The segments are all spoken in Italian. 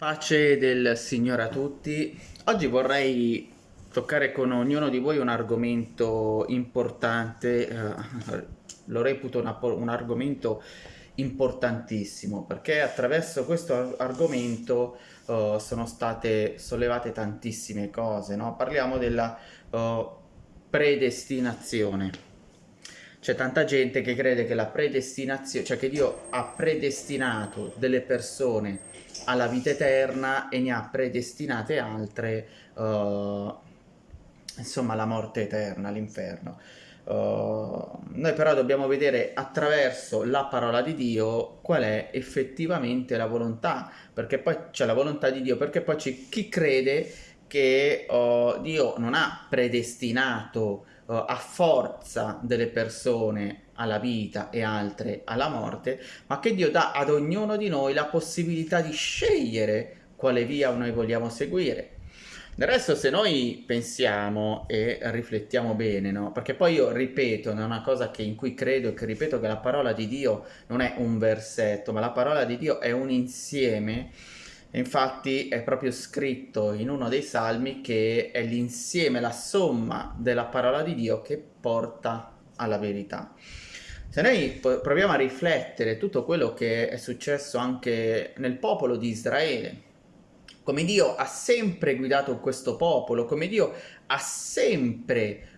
Pace del Signore a tutti. Oggi vorrei toccare con ognuno di voi un argomento importante, eh, lo reputo una, un argomento importantissimo perché attraverso questo argomento uh, sono state sollevate tantissime cose, no? parliamo della uh, predestinazione. C'è tanta gente che crede che la predestinazione, cioè che Dio ha predestinato delle persone alla vita eterna e ne ha predestinate altre, uh, insomma, alla morte eterna, all'inferno. Uh, noi però dobbiamo vedere attraverso la parola di Dio qual è effettivamente la volontà, perché poi c'è la volontà di Dio, perché poi c'è chi crede che uh, Dio non ha predestinato uh, a forza delle persone alla vita e altre alla morte, ma che Dio dà ad ognuno di noi la possibilità di scegliere quale via noi vogliamo seguire. Del resto se noi pensiamo e riflettiamo bene, no? perché poi io ripeto, è una cosa che in cui credo e che ripeto che la parola di Dio non è un versetto, ma la parola di Dio è un insieme, infatti è proprio scritto in uno dei salmi che è l'insieme, la somma della parola di Dio che porta alla verità. Se noi proviamo a riflettere tutto quello che è successo anche nel popolo di Israele, come Dio ha sempre guidato questo popolo, come Dio ha sempre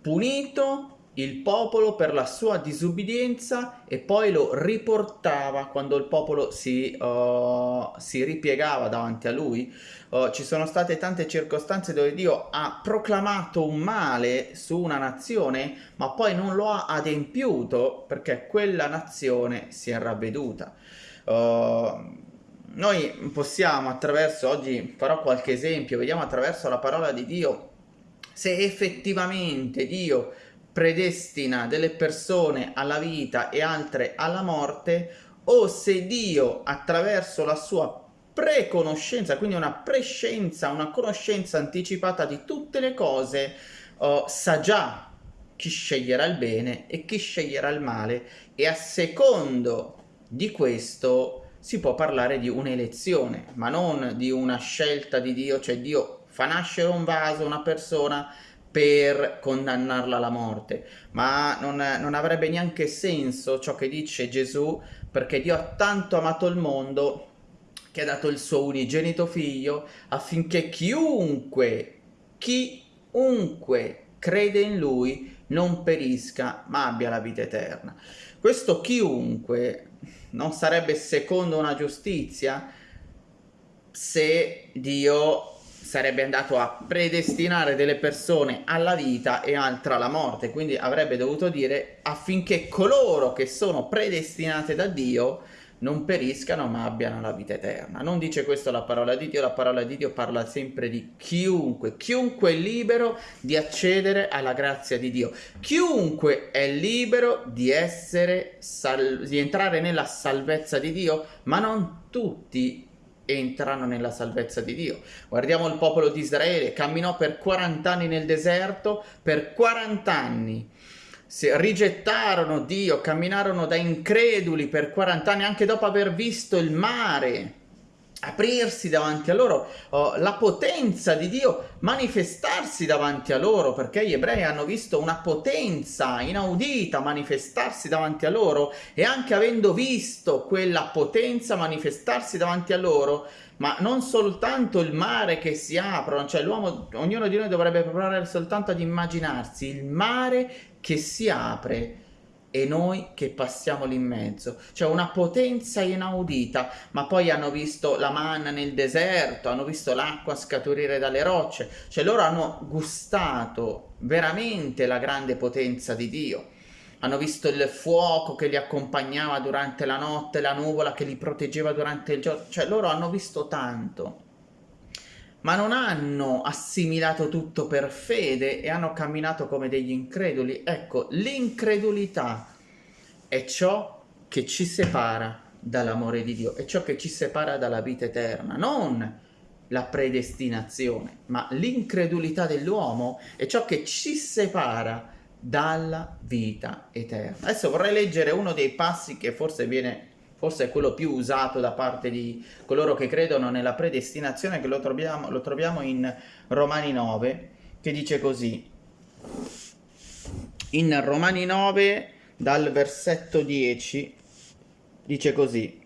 punito il popolo per la sua disubbidienza e poi lo riportava quando il popolo si, uh, si ripiegava davanti a lui. Uh, ci sono state tante circostanze dove Dio ha proclamato un male su una nazione ma poi non lo ha adempiuto perché quella nazione si è ravveduta. Uh, noi possiamo attraverso, oggi farò qualche esempio, vediamo attraverso la parola di Dio se effettivamente Dio predestina delle persone alla vita e altre alla morte o se Dio attraverso la sua preconoscenza, quindi una prescienza, una conoscenza anticipata di tutte le cose, oh, sa già chi sceglierà il bene e chi sceglierà il male. E a secondo di questo si può parlare di un'elezione, ma non di una scelta di Dio, cioè Dio fa nascere un vaso, una persona per condannarla alla morte, ma non, non avrebbe neanche senso ciò che dice Gesù, perché Dio ha tanto amato il mondo che ha dato il suo unigenito figlio affinché chiunque, chiunque crede in lui non perisca ma abbia la vita eterna. Questo chiunque non sarebbe secondo una giustizia se Dio sarebbe andato a predestinare delle persone alla vita e altre alla morte, quindi avrebbe dovuto dire affinché coloro che sono predestinate da Dio non periscano ma abbiano la vita eterna. Non dice questo la parola di Dio, la parola di Dio parla sempre di chiunque, chiunque è libero di accedere alla grazia di Dio, chiunque è libero di, essere di entrare nella salvezza di Dio, ma non tutti entrano nella salvezza di Dio. Guardiamo il popolo di Israele, camminò per 40 anni nel deserto, per 40 anni rigettarono Dio, camminarono da increduli per 40 anni, anche dopo aver visto il mare aprirsi davanti a loro, oh, la potenza di Dio manifestarsi davanti a loro, perché gli ebrei hanno visto una potenza inaudita manifestarsi davanti a loro e anche avendo visto quella potenza manifestarsi davanti a loro, ma non soltanto il mare che si apre, cioè l'uomo, ognuno di noi dovrebbe provare soltanto ad immaginarsi il mare che si apre e noi che passiamo lì in mezzo. Cioè una potenza inaudita, ma poi hanno visto la manna nel deserto, hanno visto l'acqua scaturire dalle rocce, cioè loro hanno gustato veramente la grande potenza di Dio. Hanno visto il fuoco che li accompagnava durante la notte, la nuvola che li proteggeva durante il giorno, cioè loro hanno visto tanto, ma non hanno assimilato tutto per fede e hanno camminato come degli increduli. Ecco, l'incredulità è ciò che ci separa dall'amore di Dio, è ciò che ci separa dalla vita eterna, non la predestinazione, ma l'incredulità dell'uomo è ciò che ci separa dalla vita eterna. Adesso vorrei leggere uno dei passi che forse viene forse è quello più usato da parte di coloro che credono nella predestinazione, che lo troviamo, lo troviamo in Romani 9, che dice così. In Romani 9, dal versetto 10, dice così.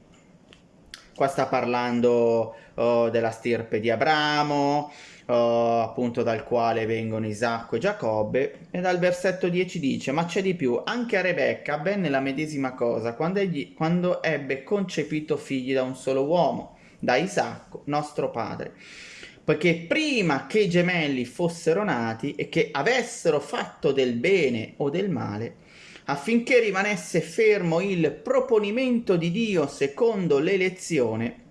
Qua sta parlando oh, della stirpe di Abramo, oh, appunto dal quale vengono Isacco e Giacobbe, e dal versetto 10 dice, ma c'è di più, anche a Rebecca avvenne la medesima cosa quando, egli, quando ebbe concepito figli da un solo uomo, da Isacco, nostro padre. Poiché prima che i gemelli fossero nati e che avessero fatto del bene o del male, affinché rimanesse fermo il proponimento di Dio secondo l'elezione,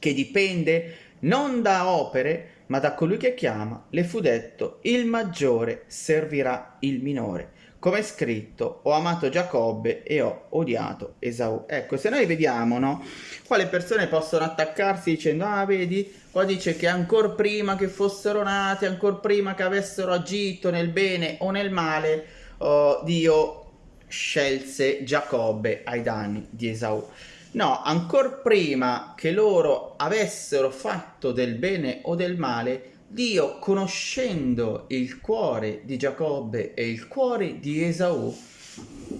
che dipende non da opere, ma da colui che chiama, le fu detto, il maggiore servirà il minore. Come è scritto, ho amato Giacobbe e ho odiato Esau. Ecco, se noi vediamo, no? Qua le persone possono attaccarsi dicendo, ah, vedi, qua dice che ancora prima che fossero nati, ancora prima che avessero agito nel bene o nel male, oh, Dio scelse Giacobbe ai danni di Esau. No, ancora prima che loro avessero fatto del bene o del male, Dio, conoscendo il cuore di Giacobbe e il cuore di Esau,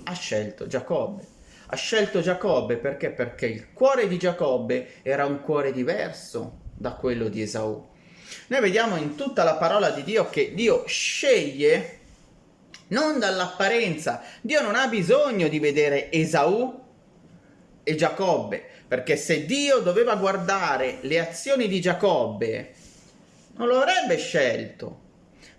ha scelto Giacobbe. Ha scelto Giacobbe perché? Perché il cuore di Giacobbe era un cuore diverso da quello di Esau. Noi vediamo in tutta la parola di Dio che Dio sceglie non dall'apparenza. Dio non ha bisogno di vedere Esau e Giacobbe, perché se Dio doveva guardare le azioni di Giacobbe, non lo avrebbe scelto.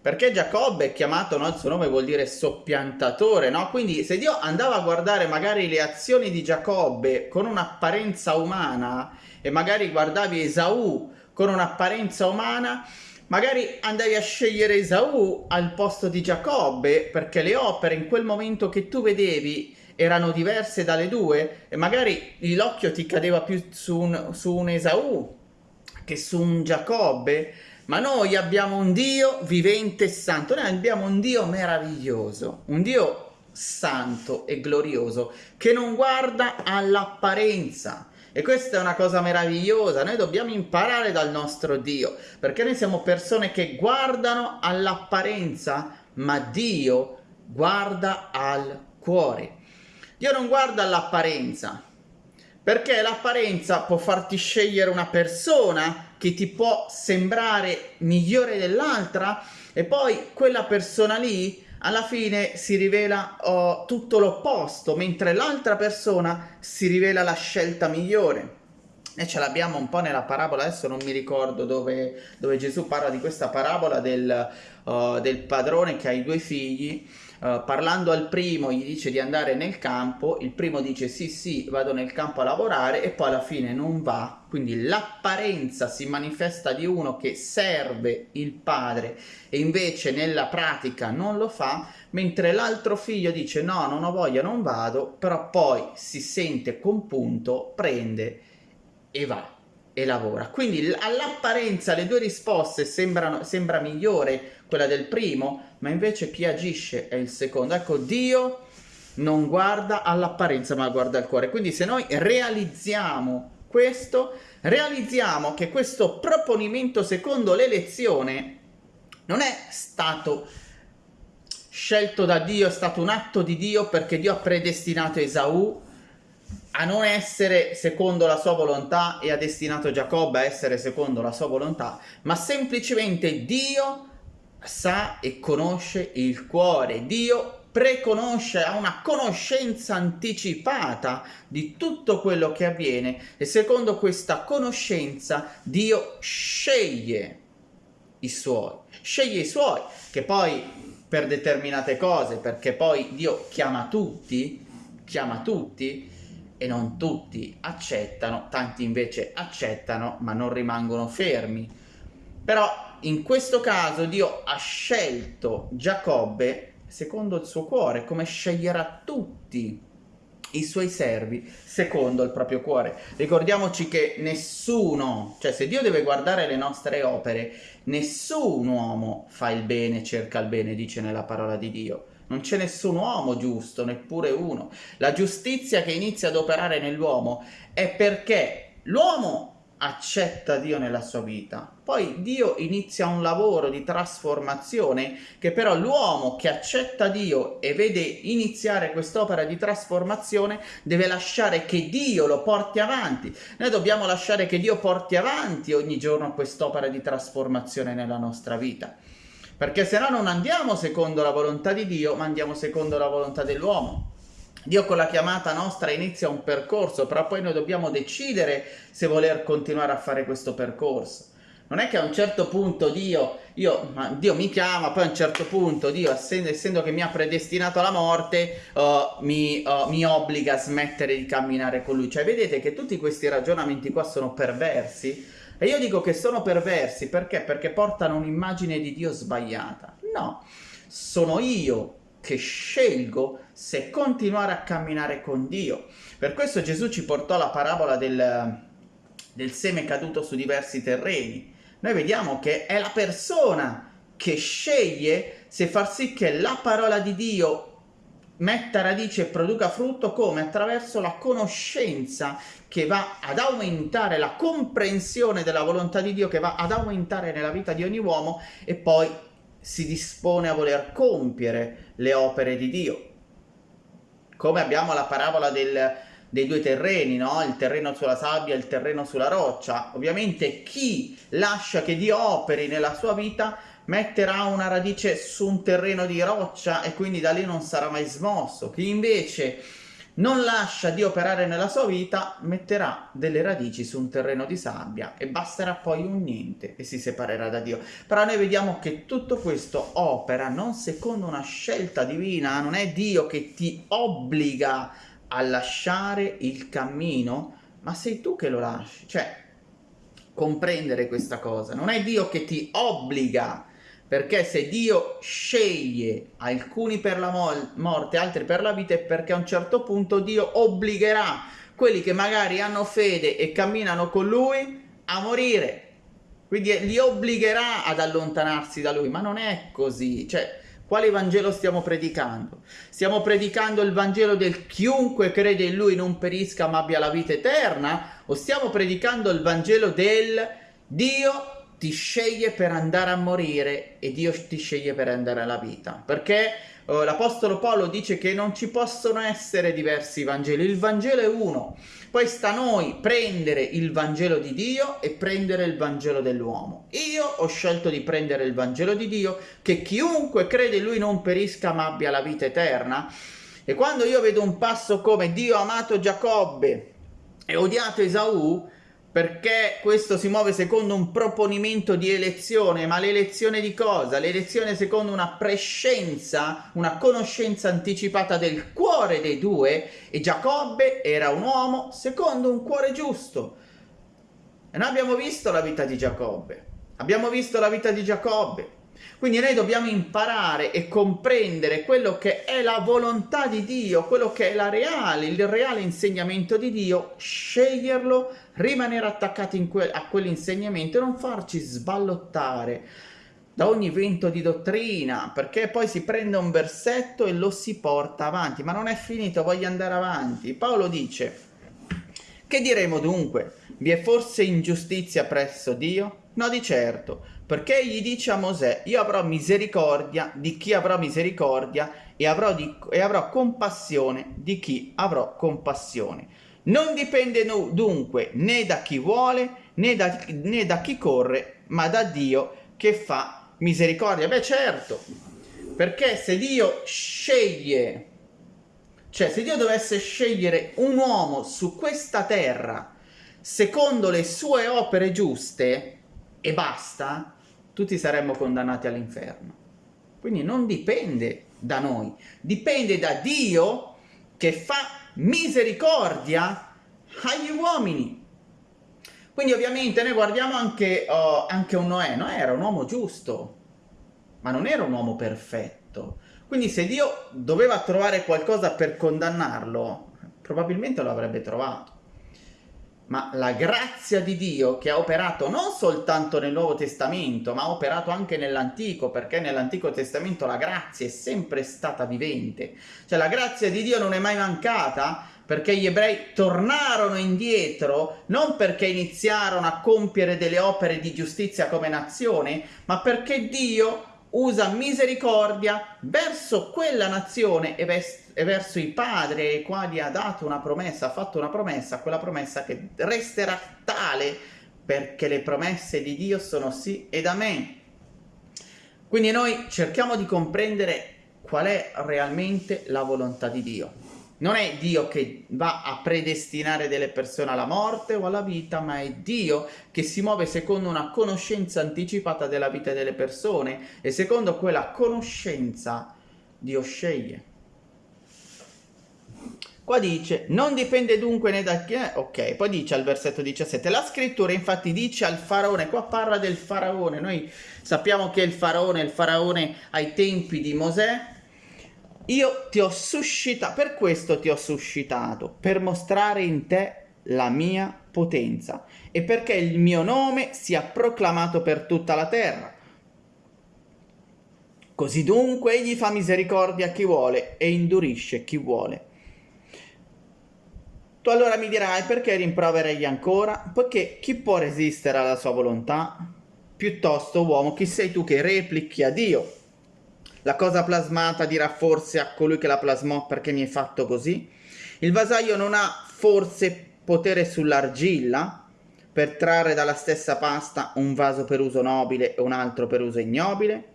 Perché Giacobbe è chiamato, no? il suo nome vuol dire soppiantatore, no? Quindi se Dio andava a guardare magari le azioni di Giacobbe con un'apparenza umana e magari guardavi Esaù con un'apparenza umana, magari andavi a scegliere Esaù al posto di Giacobbe perché le opere in quel momento che tu vedevi erano diverse dalle due e magari l'occhio ti cadeva più su un, su un Esaù che su un Giacobbe ma noi abbiamo un Dio vivente e santo, noi abbiamo un Dio meraviglioso, un Dio santo e glorioso che non guarda all'apparenza. E questa è una cosa meravigliosa, noi dobbiamo imparare dal nostro Dio, perché noi siamo persone che guardano all'apparenza, ma Dio guarda al cuore. Dio non guarda all'apparenza, perché l'apparenza può farti scegliere una persona che ti può sembrare migliore dell'altra e poi quella persona lì alla fine si rivela oh, tutto l'opposto, mentre l'altra persona si rivela la scelta migliore. E ce l'abbiamo un po' nella parabola, adesso non mi ricordo dove, dove Gesù parla di questa parabola del, uh, del padrone che ha i due figli Uh, parlando al primo gli dice di andare nel campo, il primo dice sì sì vado nel campo a lavorare e poi alla fine non va, quindi l'apparenza si manifesta di uno che serve il padre e invece nella pratica non lo fa, mentre l'altro figlio dice no non ho voglia non vado, però poi si sente compunto, prende e va e lavora. Quindi all'apparenza le due risposte sembrano, sembra migliore quella del primo, ma invece chi agisce è il secondo. Ecco, Dio non guarda all'apparenza ma guarda al cuore. Quindi se noi realizziamo questo, realizziamo che questo proponimento secondo l'elezione non è stato scelto da Dio, è stato un atto di Dio perché Dio ha predestinato Esaù a non essere secondo la sua volontà e ha destinato Giacobbe a essere secondo la sua volontà, ma semplicemente Dio sa e conosce il cuore, Dio preconosce, ha una conoscenza anticipata di tutto quello che avviene e secondo questa conoscenza Dio sceglie i suoi, sceglie i suoi, che poi per determinate cose, perché poi Dio chiama tutti, chiama tutti, e non tutti accettano, tanti invece accettano ma non rimangono fermi. Però in questo caso Dio ha scelto Giacobbe secondo il suo cuore, come sceglierà tutti i suoi servi secondo il proprio cuore. Ricordiamoci che nessuno, cioè se Dio deve guardare le nostre opere, nessun uomo fa il bene, cerca il bene, dice nella parola di Dio Non c'è nessun uomo giusto, neppure uno. La giustizia che inizia ad operare nell'uomo è perché l'uomo accetta Dio nella sua vita. Poi Dio inizia un lavoro di trasformazione che però l'uomo che accetta Dio e vede iniziare quest'opera di trasformazione deve lasciare che Dio lo porti avanti. Noi dobbiamo lasciare che Dio porti avanti ogni giorno quest'opera di trasformazione nella nostra vita. Perché se no non andiamo secondo la volontà di Dio, ma andiamo secondo la volontà dell'uomo. Dio con la chiamata nostra inizia un percorso, però poi noi dobbiamo decidere se voler continuare a fare questo percorso. Non è che a un certo punto Dio, io, Dio mi chiama, poi a un certo punto Dio, essendo, essendo che mi ha predestinato alla morte, uh, mi, uh, mi, obbliga a smettere di camminare con Lui. Cioè vedete che tutti questi ragionamenti qua sono perversi? E io dico che sono perversi perché? Perché portano un'immagine di Dio sbagliata. No, sono io che scelgo se continuare a camminare con Dio. Per questo Gesù ci portò la parabola del, del seme caduto su diversi terreni. Noi vediamo che è la persona che sceglie se far sì che la parola di Dio metta radice e produca frutto come? Attraverso la conoscenza che va ad aumentare, la comprensione della volontà di Dio che va ad aumentare nella vita di ogni uomo e poi si dispone a voler compiere le opere di Dio. Come abbiamo la parabola del, dei due terreni, no? il terreno sulla sabbia e il terreno sulla roccia. Ovviamente chi lascia che Dio operi nella sua vita metterà una radice su un terreno di roccia e quindi da lì non sarà mai smosso. Chi invece non lascia di operare nella sua vita, metterà delle radici su un terreno di sabbia e basterà poi un niente e si separerà da Dio. Però noi vediamo che tutto questo opera non secondo una scelta divina, non è Dio che ti obbliga a lasciare il cammino, ma sei tu che lo lasci. Cioè, comprendere questa cosa, non è Dio che ti obbliga perché se Dio sceglie alcuni per la morte, altri per la vita, è perché a un certo punto Dio obbligherà quelli che magari hanno fede e camminano con Lui a morire. Quindi li obbligherà ad allontanarsi da Lui, ma non è così. Cioè, quale Vangelo stiamo predicando? Stiamo predicando il Vangelo del chiunque crede in Lui non perisca ma abbia la vita eterna? O stiamo predicando il Vangelo del Dio ti sceglie per andare a morire e Dio ti sceglie per andare alla vita. Perché uh, l'Apostolo Paolo dice che non ci possono essere diversi Vangeli, il Vangelo è uno. Poi sta a noi prendere il Vangelo di Dio e prendere il Vangelo dell'uomo. Io ho scelto di prendere il Vangelo di Dio, che chiunque crede in lui non perisca ma abbia la vita eterna. E quando io vedo un passo come Dio ha amato Giacobbe e odiato Esaù, perché questo si muove secondo un proponimento di elezione, ma l'elezione di cosa? L'elezione secondo una prescenza, una conoscenza anticipata del cuore dei due e Giacobbe era un uomo secondo un cuore giusto. E noi abbiamo visto la vita di Giacobbe, abbiamo visto la vita di Giacobbe, quindi noi dobbiamo imparare e comprendere quello che è la volontà di Dio, quello che è la reale, il reale insegnamento di Dio, sceglierlo, rimanere attaccati que a quell'insegnamento e non farci sballottare da ogni vento di dottrina, perché poi si prende un versetto e lo si porta avanti, ma non è finito, voglio andare avanti. Paolo dice, che diremo dunque? Vi è forse ingiustizia presso Dio? No di certo, perché gli dice a Mosè, io avrò misericordia di chi avrò misericordia e avrò, di, e avrò compassione di chi avrò compassione. Non dipende dunque né da chi vuole né da, né da chi corre, ma da Dio che fa misericordia. Beh certo, perché se Dio sceglie, cioè se Dio dovesse scegliere un uomo su questa terra secondo le sue opere giuste e basta, tutti saremmo condannati all'inferno. Quindi non dipende da noi, dipende da Dio che fa misericordia agli uomini. Quindi ovviamente noi guardiamo anche, uh, anche un Noè, Noè era un uomo giusto, ma non era un uomo perfetto. Quindi se Dio doveva trovare qualcosa per condannarlo, probabilmente lo avrebbe trovato ma la grazia di Dio che ha operato non soltanto nel Nuovo Testamento, ma ha operato anche nell'Antico, perché nell'Antico Testamento la grazia è sempre stata vivente. Cioè la grazia di Dio non è mai mancata, perché gli ebrei tornarono indietro non perché iniziarono a compiere delle opere di giustizia come nazione, ma perché Dio usa misericordia verso quella nazione e, e, verso i padri ai quali ha dato una promessa, ha fatto una promessa, quella promessa che resterà tale perché le promesse di Dio sono sì ed amen. Quindi noi cerchiamo di comprendere qual è realmente la volontà di Dio. Non è Dio che va a predestinare delle persone alla morte o alla vita, ma è Dio che si muove secondo una conoscenza anticipata della vita delle persone e secondo quella conoscenza Dio sceglie. Qua dice, non dipende dunque né da chi è, ok, poi dice al versetto 17, la scrittura infatti dice al faraone, qua parla del faraone, noi sappiamo che il faraone, il faraone ai tempi di Mosè, io ti ho suscitato, per questo ti ho suscitato, per mostrare in te la mia potenza e perché il mio nome sia proclamato per tutta la terra. Così dunque egli fa misericordia a chi vuole e indurisce chi vuole. Tu allora mi dirai perché rimproveregli ancora? Poiché chi può resistere alla sua volontà? Piuttosto, uomo, chi sei tu che replichi a Dio? La cosa plasmata dirà forse a colui che la plasmò perché mi hai fatto così? Il vasaio non ha forse potere sull'argilla per trarre dalla stessa pasta un vaso per uso nobile e un altro per uso ignobile?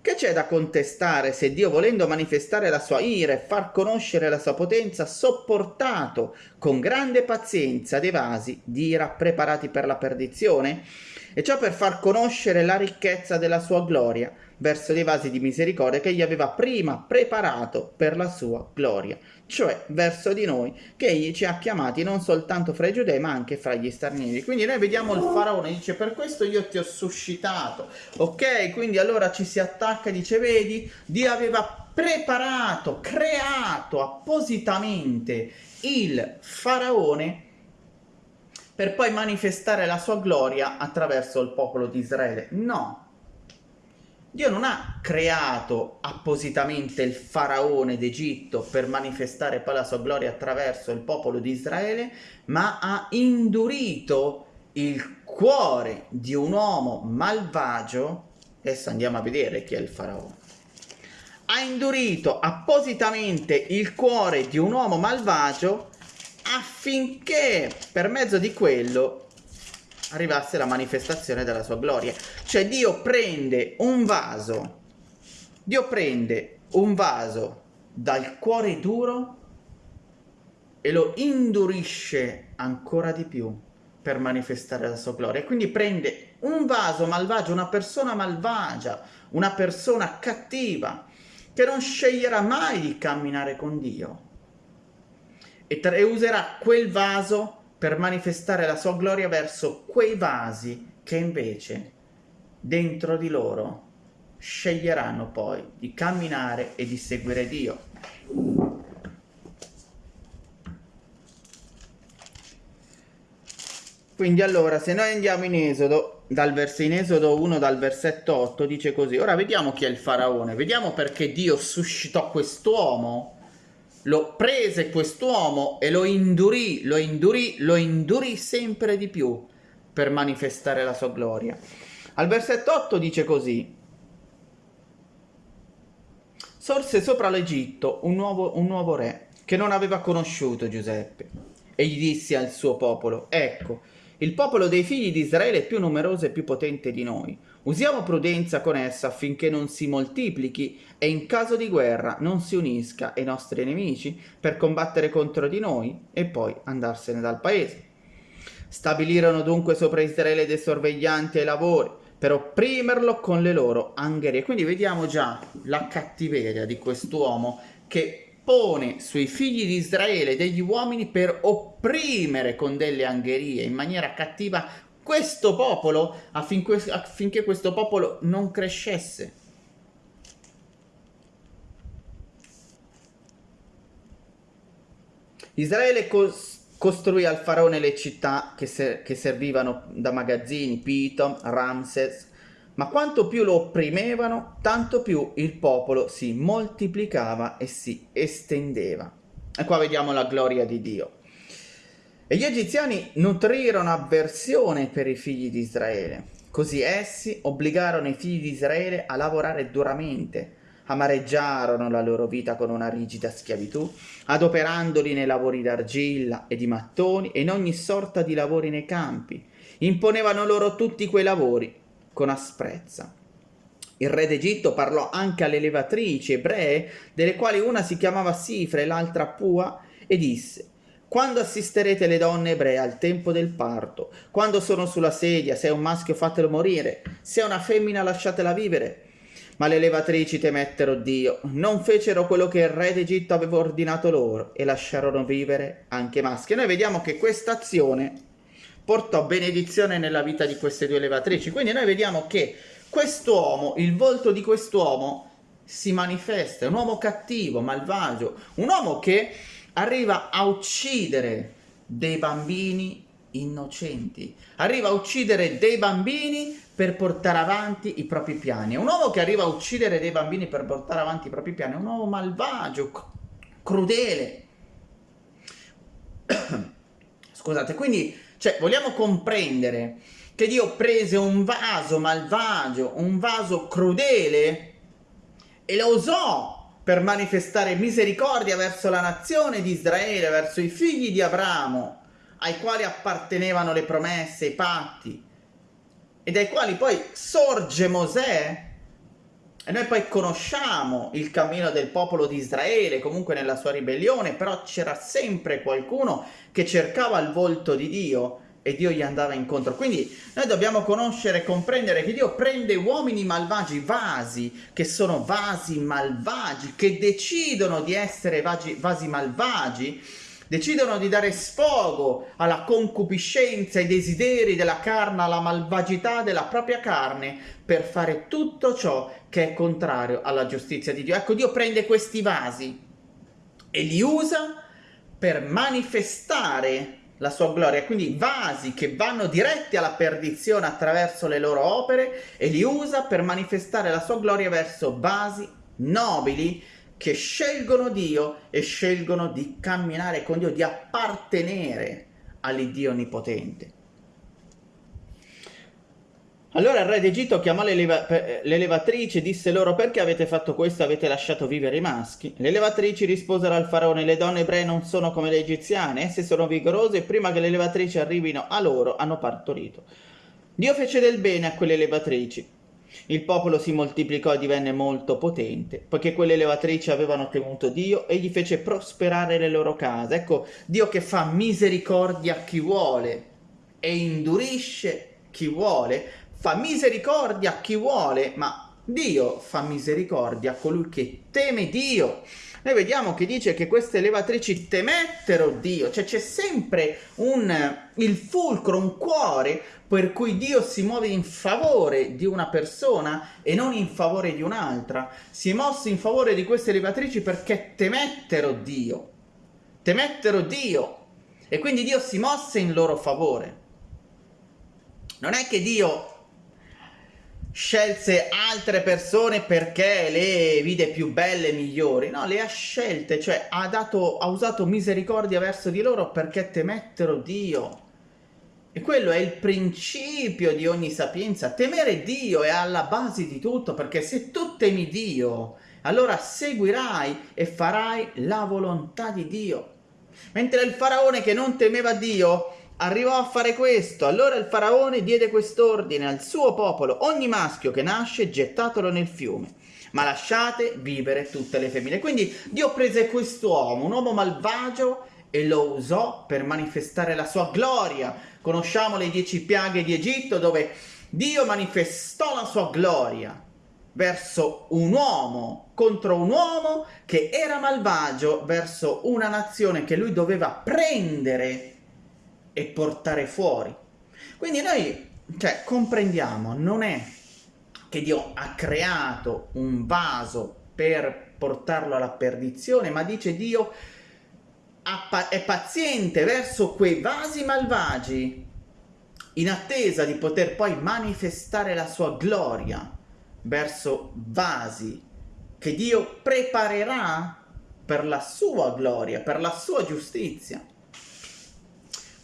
Che c'è da contestare se Dio volendo manifestare la sua ira e far conoscere la sua potenza sopportato con grande pazienza dei vasi di ira preparati per la perdizione? E ciò per far conoscere la ricchezza della sua gloria verso dei vasi di misericordia che egli aveva prima preparato per la sua gloria, cioè verso di noi, che egli ci ha chiamati non soltanto fra i giudei ma anche fra gli stranieri. Quindi noi vediamo il faraone, dice per questo io ti ho suscitato, ok? Quindi allora ci si attacca e dice vedi, Dio aveva preparato, creato appositamente il faraone per poi manifestare la sua gloria attraverso il popolo di Israele. No, Dio non ha creato appositamente il faraone d'Egitto per manifestare poi la sua gloria attraverso il popolo di Israele, ma ha indurito il cuore di un uomo malvagio, adesso andiamo a vedere chi è il faraone, ha indurito appositamente il cuore di un uomo malvagio affinché per mezzo di quello arrivasse la manifestazione della sua gloria. Cioè Dio prende un vaso, Dio prende un vaso dal cuore duro e lo indurisce ancora di più per manifestare la sua gloria. Quindi prende un vaso malvagio, una persona malvagia, una persona cattiva, che non sceglierà mai di camminare con Dio. E, e userà quel vaso per manifestare la sua gloria verso quei vasi che invece dentro di loro sceglieranno poi di camminare e di seguire Dio. Quindi allora, se noi andiamo in Esodo, dal vers- in Esodo 1 dal versetto 8 dice così, ora vediamo chi è il faraone, vediamo perché Dio suscitò quest'uomo lo prese quest'uomo e lo indurì, lo indurì, lo indurì sempre di più per manifestare la sua gloria. Al versetto 8 dice così, sorse sopra l'Egitto un un nuovo re che non aveva conosciuto Giuseppe e gli disse al suo popolo, ecco, il popolo dei figli di Israele è più numeroso e più potente di noi. Usiamo prudenza con essa affinché non si moltiplichi e in caso di guerra non si unisca ai nostri nemici per combattere contro di noi e poi andarsene dal paese. Stabilirono dunque sopra Israele dei sorveglianti ai lavori per opprimerlo con le loro angherie. Quindi vediamo già la cattiveria di quest'uomo che pone sui figli di Israele degli uomini per opprimere con delle angherie in maniera cattiva questo popolo affinché, affinché questo popolo non crescesse. Israele costruì al faraone le città che, ser- che servivano da magazzini, Piton, Ramses, ma quanto più lo opprimevano, tanto più il popolo si moltiplicava e si estendeva. E qua vediamo la gloria di Dio. E gli egiziani nutrirono avversione per i figli di Israele. Così essi obbligarono i figli di Israele a lavorare duramente, amareggiarono la loro vita con una rigida schiavitù, adoperandoli nei lavori d'argilla e di mattoni e in ogni sorta di lavori nei campi. Imponevano loro tutti quei lavori con asprezza. Il re d'Egitto parlò anche alle levatrici ebree, delle quali una si chiamava Sifra e l'altra Pua, e disse quando assisterete le donne ebree al tempo del parto, quando sono sulla sedia, se è un maschio fatelo morire, se è una femmina lasciatela vivere. Ma le levatrici temettero Dio, non fecero quello che il re d'Egitto aveva ordinato loro e lasciarono vivere anche maschi. E noi vediamo che questa azione portò benedizione nella vita di queste due levatrici. Quindi noi vediamo che quest'uomo, il volto di quest'uomo si manifesta, è un uomo cattivo, malvagio, un uomo che arriva a uccidere dei bambini innocenti, arriva a uccidere dei bambini per portare avanti i propri piani. Un uomo che arriva a uccidere dei bambini per portare avanti i propri piani è un uomo malvagio, crudele. Scusate, quindi cioè, vogliamo comprendere che Dio prese un vaso malvagio, un vaso crudele e lo usò per manifestare misericordia verso la nazione di Israele, verso i figli di Abramo, ai quali appartenevano le promesse, i patti, e dai quali poi sorge Mosè. E noi poi conosciamo il cammino del popolo di Israele, comunque nella sua ribellione, però c'era sempre qualcuno che cercava il volto di Dio e Dio gli andava incontro. Quindi noi dobbiamo conoscere e comprendere che Dio prende uomini malvagi, vasi, che sono vasi malvagi, che decidono di essere vasi, vasi malvagi, decidono di dare sfogo alla concupiscenza, ai desideri della carne, alla malvagità della propria carne, per fare tutto ciò che è contrario alla giustizia di Dio. Ecco, Dio prende questi vasi e li usa per manifestare la sua gloria, quindi vasi che vanno diretti alla perdizione attraverso le loro opere e li usa per manifestare la sua gloria verso vasi nobili che scelgono Dio e scelgono di camminare con Dio, di appartenere all'Iddio Onnipotente. Allora il re d'Egitto chiamò le, leva le levatrici e disse loro perché avete fatto questo avete lasciato vivere i maschi? Le levatrici risposero al faraone le donne ebree non sono come le egiziane, esse sono vigorose e prima che le levatrici arrivino a loro hanno partorito. Dio fece del bene a quelle levatrici. Il popolo si moltiplicò e divenne molto potente, poiché quelle levatrici avevano temuto Dio e gli fece prosperare le loro case. Ecco, Dio che fa misericordia a chi vuole e indurisce chi vuole, fa misericordia a chi vuole, ma Dio fa misericordia a colui che teme Dio. Noi vediamo che dice che queste levatrici temettero Dio, cioè c'è sempre un, il fulcro, un cuore per cui Dio si muove in favore di una persona e non in favore di un'altra. Si è mosso in favore di queste levatrici perché temettero Dio, temettero Dio e quindi Dio si mosse in loro favore. Non è che Dio scelse altre persone perché le vide più belle e migliori, no, le ha scelte, cioè ha, dato, ha usato misericordia verso di loro perché temettero Dio. E quello è il principio di ogni sapienza. Temere Dio è alla base di tutto, perché se tu temi Dio, allora seguirai e farai la volontà di Dio. Mentre il faraone che non temeva Dio arrivò a fare questo. Allora il faraone diede quest'ordine al suo popolo, ogni maschio che nasce gettatelo nel fiume, ma lasciate vivere tutte le femmine. Quindi Dio prese quest'uomo, un uomo malvagio, e lo usò per manifestare la sua gloria. Conosciamo le dieci piaghe di Egitto dove Dio manifestò la sua gloria verso un uomo contro un uomo che era malvagio verso una nazione che lui doveva prendere e portare fuori. Quindi noi, cioè, comprendiamo, non è che Dio ha creato un vaso per portarlo alla perdizione, ma dice Dio è paziente verso quei vasi malvagi in attesa di poter poi manifestare la sua gloria verso vasi che Dio preparerà per la sua gloria, per la sua giustizia.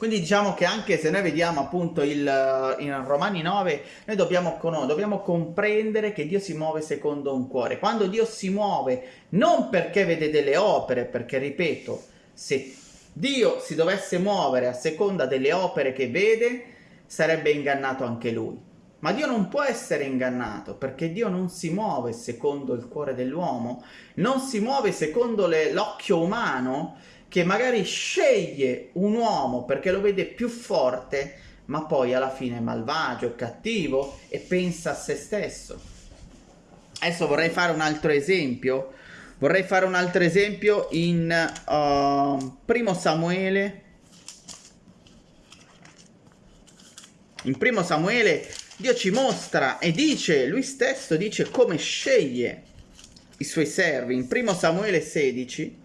Quindi diciamo che anche se noi vediamo appunto il, in Romani 9, noi dobbiamo, dobbiamo comprendere che Dio si muove secondo un cuore. Quando Dio si muove, non perché vede delle opere, perché ripeto, se Dio si dovesse muovere a seconda delle opere che vede, sarebbe ingannato anche lui. Ma Dio non può essere ingannato perché Dio non si muove secondo il cuore dell'uomo, non si muove secondo l'occhio umano che magari sceglie un uomo perché lo vede più forte, ma poi alla fine è malvagio, è cattivo e pensa a se stesso. Adesso vorrei fare un altro esempio. Vorrei fare un altro esempio in uh, Primo Samuele. In Primo Samuele Dio ci mostra e dice, lui stesso dice come sceglie i suoi servi. In Primo Samuele 16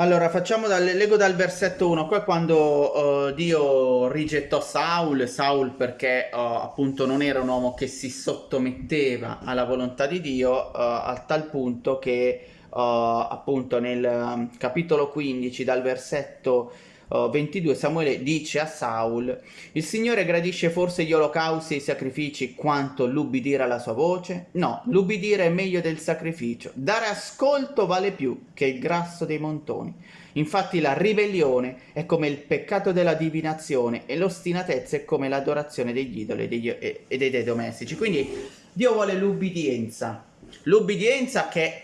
Allora, facciamo dal, leggo dal versetto 1, qua quando uh, Dio rigettò Saul, Saul perché uh, appunto non era un uomo che si sottometteva alla volontà di Dio, uh, a tal punto che appunto nel um, capitolo 15 dal versetto 22 Samuele dice a Saul il Signore gradisce forse gli olocausti e i sacrifici quanto l'ubbidire alla sua voce? No, l'ubbidire è meglio del sacrificio. Dare ascolto vale più che il grasso dei montoni. Infatti la ribellione è come il peccato della divinazione e l'ostinatezza è come l'adorazione degli idoli e degli, e, e dei dei domestici. Quindi Dio vuole l'ubbidienza. L'ubbidienza che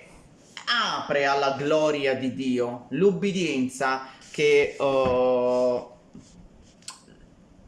apre alla gloria di Dio. L'ubbidienza che uh,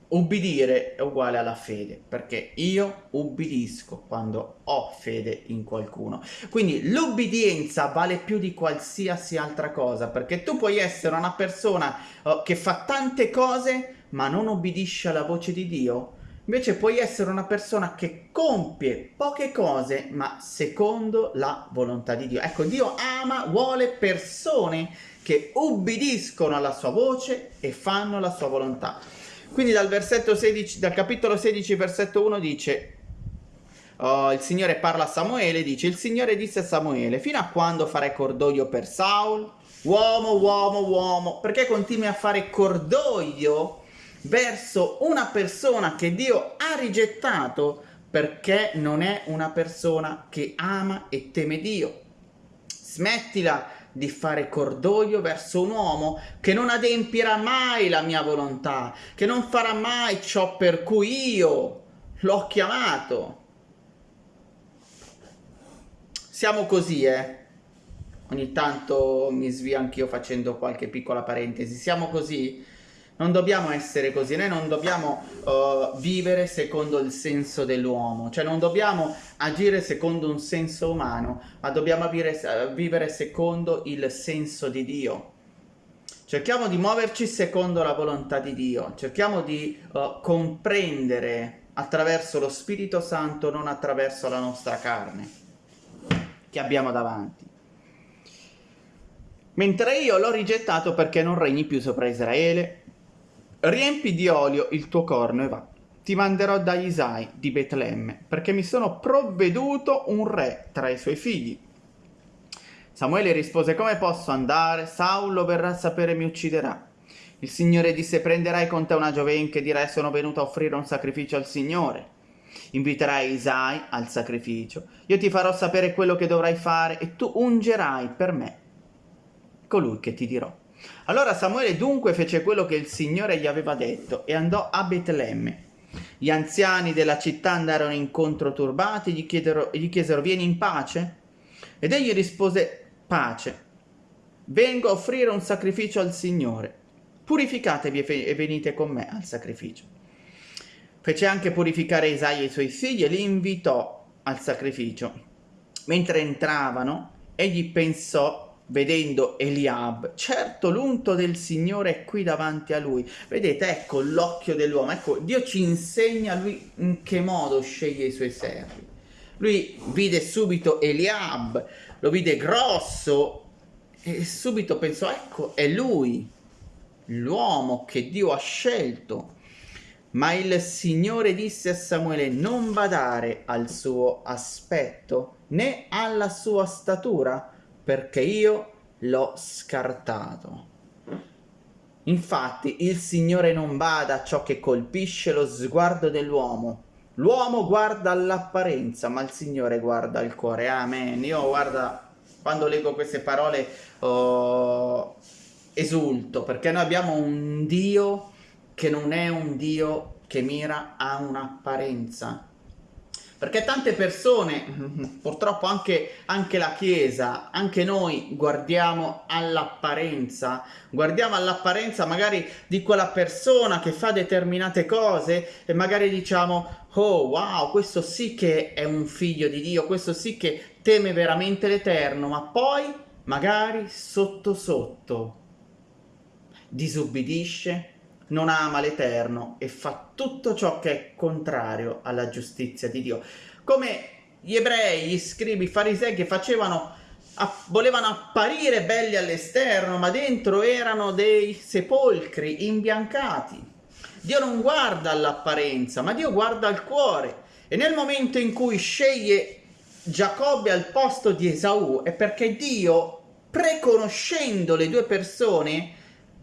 ubbidire è uguale alla fede, perché io ubbidisco quando ho fede in qualcuno. Quindi l'ubbidienza vale più di qualsiasi altra cosa, perché tu puoi essere una persona uh, che fa tante cose ma non obbedisce alla voce di Dio, Invece puoi essere una persona che compie poche cose, ma secondo la volontà di Dio. Ecco, Dio ama, vuole persone che ubbidiscono alla sua voce e fanno la sua volontà. Quindi dal, versetto 16, dal capitolo 16, versetto 1 dice, uh, il Signore parla a Samuele, dice, il Signore disse a Samuele, fino a quando farai cordoglio per Saul? Uomo, uomo, uomo, perché continui a fare cordoglio verso una persona che Dio ha rigettato perché non è una persona che ama e teme Dio. Smettila di fare cordoglio verso un uomo che non adempierà mai la mia volontà, che non farà mai ciò per cui io l'ho chiamato. Siamo così, eh? Ogni tanto mi svio anch'io facendo qualche piccola parentesi. Siamo così? Non dobbiamo essere così, noi non dobbiamo uh, vivere secondo il senso dell'uomo, cioè non dobbiamo agire secondo un senso umano, ma dobbiamo vivere, vivere secondo il senso di Dio. Cerchiamo di muoverci secondo la volontà di Dio, cerchiamo di uh, comprendere attraverso lo Spirito Santo, non attraverso la nostra carne che abbiamo davanti. Mentre io l'ho rigettato perché non regni più sopra Israele, Riempi di olio il tuo corno e va. Ti manderò da Isai di Betlemme, perché mi sono provveduto un re tra i suoi figli. Samuele rispose, come posso andare? Saulo verrà a sapere e mi ucciderà. Il Signore disse, prenderai con te una gioven che dirai sono venuto a offrire un sacrificio al Signore. Inviterai Isai al sacrificio. Io ti farò sapere quello che dovrai fare e tu ungerai per me colui che ti dirò. Allora Samuele dunque fece quello che il Signore gli aveva detto e andò a Betlemme. Gli anziani della città andarono incontro turbati e gli, gli chiesero vieni in pace? Ed egli rispose pace, vengo a offrire un sacrificio al Signore, purificatevi e venite con me al sacrificio. Fece anche purificare Isaia e i suoi figli e li invitò al sacrificio. Mentre entravano, egli pensò vedendo Eliab, certo l'unto del Signore è qui davanti a lui. Vedete, ecco l'occhio dell'uomo, ecco, Dio ci insegna lui in che modo sceglie i suoi servi. Lui vide subito Eliab, lo vide grosso e subito pensò, ecco, è lui, l'uomo che Dio ha scelto. Ma il Signore disse a Samuele, non badare al suo aspetto né alla sua statura, perché io l'ho scartato. Infatti il Signore non bada a ciò che colpisce lo sguardo dell'uomo. L'uomo guarda all'apparenza, ma il Signore guarda il cuore. Amen. Io guarda, quando leggo queste parole oh, esulto, perché noi abbiamo un Dio che non è un Dio che mira a un'apparenza. Perché tante persone, purtroppo anche, anche, la Chiesa, anche noi guardiamo all'apparenza, guardiamo all'apparenza magari di quella persona che fa determinate cose e magari diciamo, oh wow, questo sì che è un figlio di Dio, questo sì che teme veramente l'Eterno, ma poi magari sotto sotto disubbidisce, non ama l'Eterno e fa tutto ciò che è contrario alla giustizia di Dio. Come gli ebrei, gli scribi, i farisei che facevano, volevano apparire belli all'esterno, ma dentro erano dei sepolcri imbiancati. Dio non guarda all'apparenza, ma Dio guarda al cuore. E nel momento in cui sceglie Giacobbe al posto di Esaù è perché Dio, preconoscendo le due persone,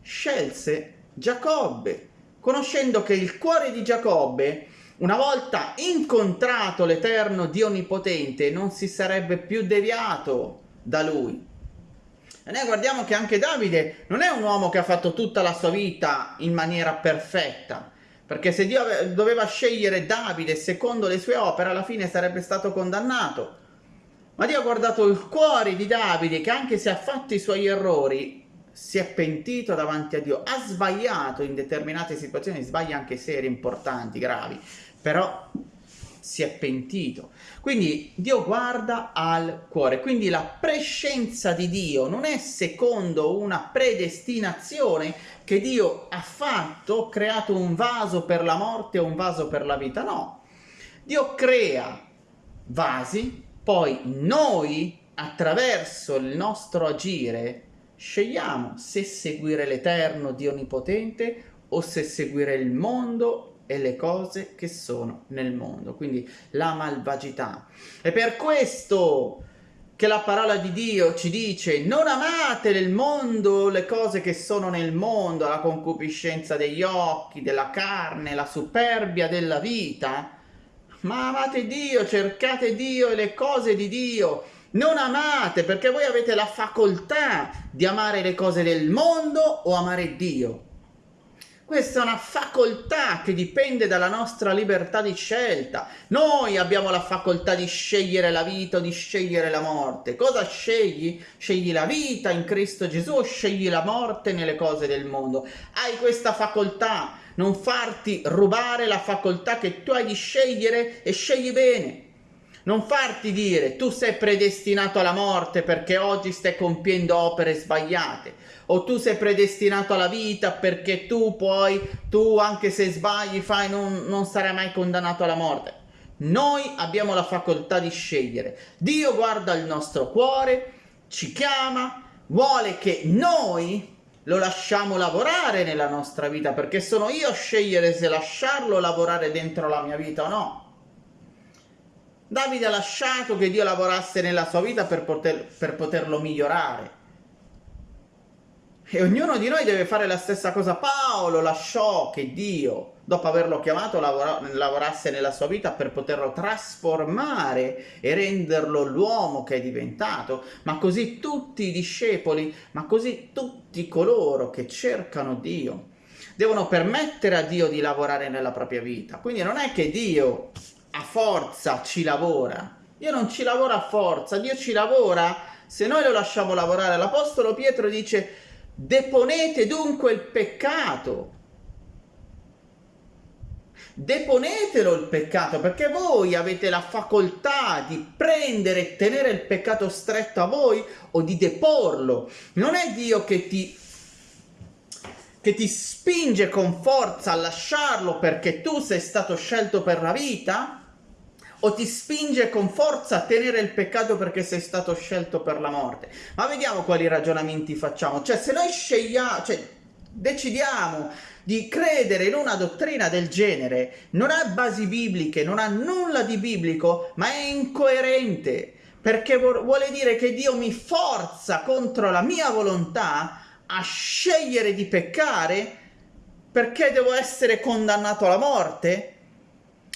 scelse Giacobbe, conoscendo che il cuore di Giacobbe, una volta incontrato l'Eterno Dio Onnipotente, non si sarebbe più deviato da lui. E noi guardiamo che anche Davide non è un uomo che ha fatto tutta la sua vita in maniera perfetta, perché se Dio doveva scegliere Davide secondo le sue opere, alla fine sarebbe stato condannato. Ma Dio ha guardato il cuore di Davide, che anche se ha fatto i suoi errori, si è pentito davanti a Dio, ha sbagliato in determinate situazioni, sbaglia anche serie importanti, gravi, però si è pentito. Quindi Dio guarda al cuore, quindi la prescenza di Dio non è secondo una predestinazione che Dio ha fatto, creato un vaso per la morte o un vaso per la vita, no. Dio crea vasi, poi noi attraverso il nostro agire Scegliamo se seguire l'Eterno Dio Onnipotente o se seguire il mondo e le cose che sono nel mondo, quindi la malvagità. E per questo che la parola di Dio ci dice non amate nel mondo le cose che sono nel mondo, la concupiscenza degli occhi, della carne, la superbia della vita, ma amate Dio, cercate Dio e le cose di Dio non amate perché voi avete la facoltà di amare le cose del mondo o amare Dio. Questa è una facoltà che dipende dalla nostra libertà di scelta. Noi abbiamo la facoltà di scegliere la vita o di scegliere la morte. Cosa scegli? Scegli la vita in Cristo Gesù o scegli la morte nelle cose del mondo? Hai questa facoltà. Non farti rubare la facoltà che tu hai di scegliere e scegli bene. Non farti dire tu sei predestinato alla morte perché oggi stai compiendo opere sbagliate o tu sei predestinato alla vita perché tu poi, tu anche se sbagli fai, non, non sarai mai condannato alla morte. Noi abbiamo la facoltà di scegliere. Dio guarda il nostro cuore, ci chiama, vuole che noi lo lasciamo lavorare nella nostra vita perché sono io a scegliere se lasciarlo lavorare dentro la mia vita o no. Davide ha lasciato che Dio lavorasse nella sua vita per, poter, per poterlo migliorare. E ognuno di noi deve fare la stessa cosa. Paolo lasciò che Dio, dopo averlo chiamato, lavora, lavorasse nella sua vita per poterlo trasformare e renderlo l'uomo che è diventato. Ma così tutti i discepoli, ma così tutti coloro che cercano Dio, devono permettere a Dio di lavorare nella propria vita. Quindi non è che Dio a forza ci lavora. Dio non ci lavora a forza, Dio ci lavora se noi lo lasciamo lavorare. L'Apostolo Pietro dice deponete dunque il peccato. deponetelo il peccato, perché voi avete la facoltà di prendere e tenere il peccato stretto a voi o di deporlo. Non è Dio che ti che ti spinge con forza a lasciarlo perché tu sei stato scelto per la vita? O ti spinge con forza a tenere il peccato perché sei stato scelto per la morte? Ma vediamo quali ragionamenti facciamo. Cioè, se noi scegliamo, cioè, decidiamo di credere in una dottrina del genere, non ha basi bibliche, non ha nulla di biblico, ma è incoerente, perché vuole dire che Dio mi forza contro la mia volontà a scegliere di peccare perché devo essere condannato alla morte?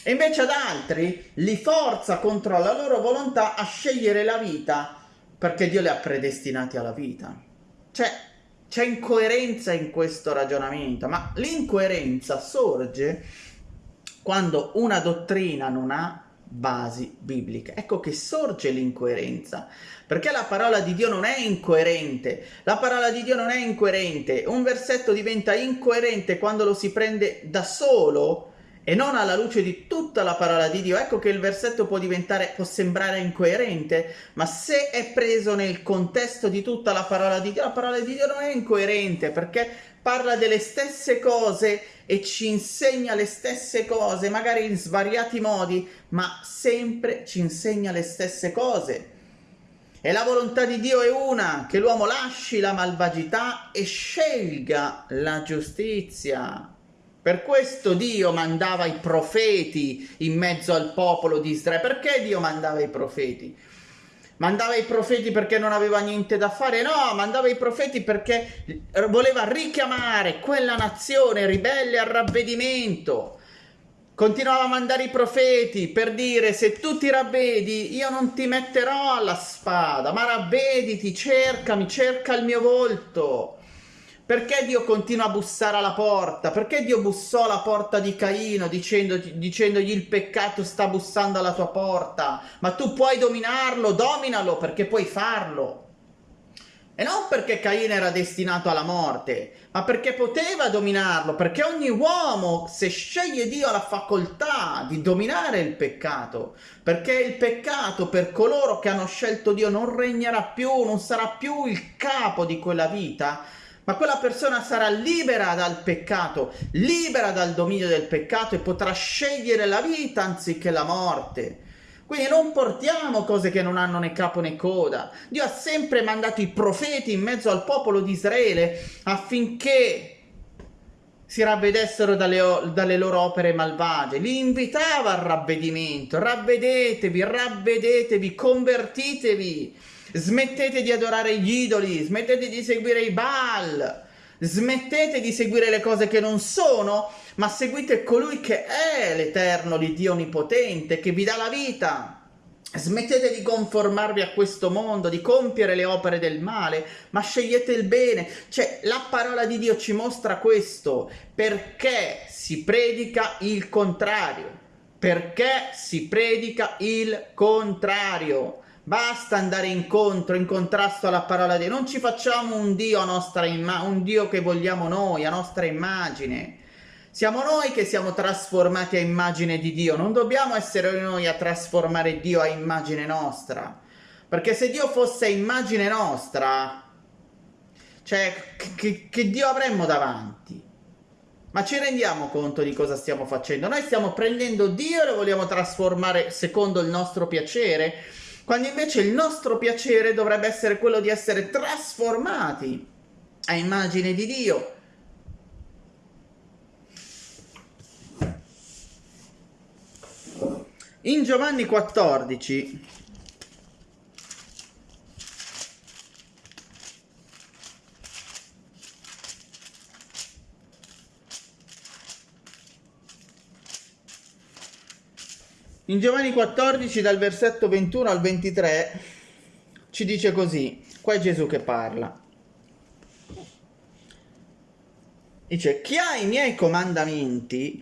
E invece ad altri li forza contro la loro volontà a scegliere la vita perché Dio li ha predestinati alla vita. Cioè, c'è incoerenza in questo ragionamento, ma l'incoerenza sorge quando una dottrina non ha basi bibliche. Ecco che sorge l'incoerenza, perché la parola di Dio non è incoerente. La parola di Dio non è incoerente. Un versetto diventa incoerente quando lo si prende da solo e non alla luce di tutta la parola di Dio. Ecco che il versetto può diventare, può sembrare incoerente, ma se è preso nel contesto di tutta la parola di Dio, la parola di Dio non è incoerente perché parla delle stesse cose e ci insegna le stesse cose, magari in svariati modi, ma sempre ci insegna le stesse cose. E la volontà di Dio è una, che l'uomo lasci la malvagità e scelga la giustizia. Per questo Dio mandava i profeti in mezzo al popolo di Israele. Perché Dio mandava i profeti? Mandava i profeti perché non aveva niente da fare? No, mandava i profeti perché voleva richiamare quella nazione ribelle al ravvedimento Continuava a mandare i profeti per dire se tu ti ravvedi io non ti metterò alla spada, ma ravvediti, cercami, cerca il mio volto. Perché Dio continua a bussare alla porta? Perché Dio bussò alla porta di Caino dicendo, dicendogli il peccato sta bussando alla tua porta? Ma tu puoi dominarlo, dominalo perché puoi farlo. E non perché Caino era destinato alla morte, ma perché poteva dominarlo, perché ogni uomo, se sceglie Dio, ha la facoltà di dominare il peccato, perché il peccato per coloro che hanno scelto Dio non regnerà più, non sarà più il capo di quella vita, ma quella persona sarà libera dal peccato, libera dal dominio del peccato e potrà scegliere la vita anziché la morte. Quindi non portiamo cose che non hanno né capo né coda. Dio ha sempre mandato i profeti in mezzo al popolo di Israele affinché si ravvedessero dalle, dalle, loro opere malvagie, li invitava al ravvedimento, ravvedetevi, ravvedetevi, convertitevi, smettete di adorare gli idoli, smettete di seguire i Baal, smettete di seguire le cose che non sono ma seguite colui che è l'Eterno, l'Iddio Onnipotente, che vi dà la vita. Smettete di conformarvi a questo mondo, di compiere le opere del male, ma scegliete il bene. Cioè, la parola di Dio ci mostra questo, perché si predica il contrario. Perché si predica il contrario. Basta andare incontro, in contrasto alla parola di Dio. Non ci facciamo un Dio nostra immagine, un Dio che vogliamo noi, a nostra immagine. Siamo noi che siamo trasformati a immagine di Dio, non dobbiamo essere noi a trasformare Dio a immagine nostra. Perché se Dio fosse immagine nostra, cioè, che, che Dio avremmo davanti? Ma ci rendiamo conto di cosa stiamo facendo? Noi stiamo prendendo Dio e lo vogliamo trasformare secondo il nostro piacere, quando invece il nostro piacere dovrebbe essere quello di essere trasformati a immagine di Dio. In Giovanni 14 In Giovanni 14 dal versetto 21 al 23 ci dice così, qua è Gesù che parla. Dice, chi ha i miei comandamenti